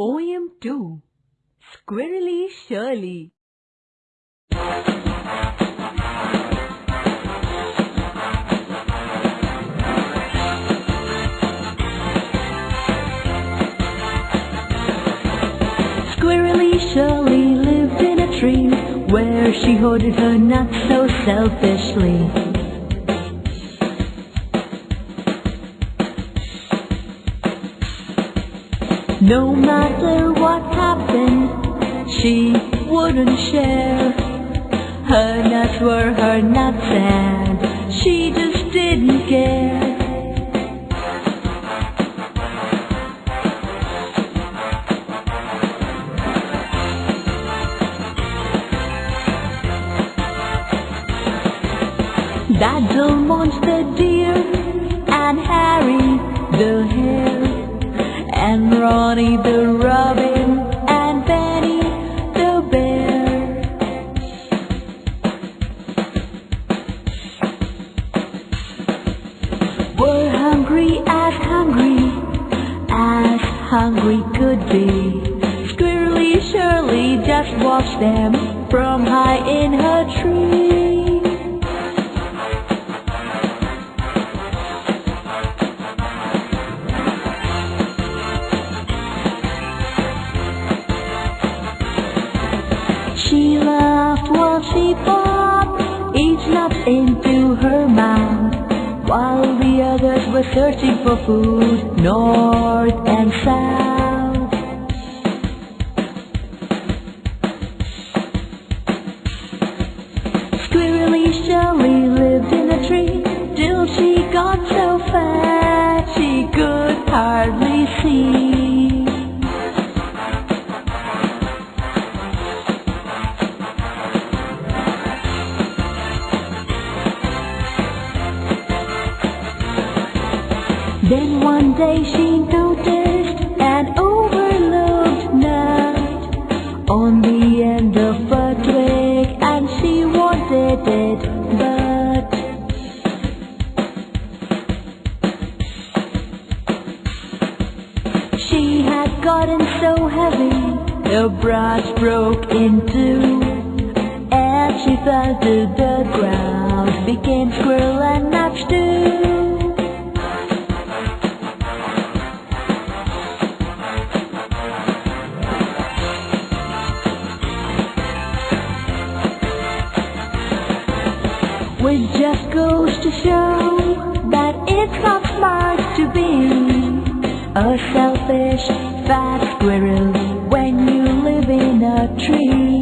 Poem 2 Squirrely Shirley Squirrely Shirley lived in a tree where she hoarded her nuts so selfishly. No matter what happened, she wouldn't share. Her nuts were her nuts and she just didn't care. Dazzle monster deer and Harry the hare and Ronnie the robin and Benny the bear. Were hungry as hungry as hungry could be. Squirrely Shirley just watched them from high in her tree. Popped each nut into her mouth, while the others were searching for food north and south. Squirrely Shirley lived in a tree till she got so fat she could hardly see. Then one day she noticed an overlooked nut on the end of a twig and she wanted it but she had gotten so heavy the branch broke in two and she fell to the ground became squirrel and nut Which just goes to show that it's not smart to be a selfish fat squirrel when you live in a tree.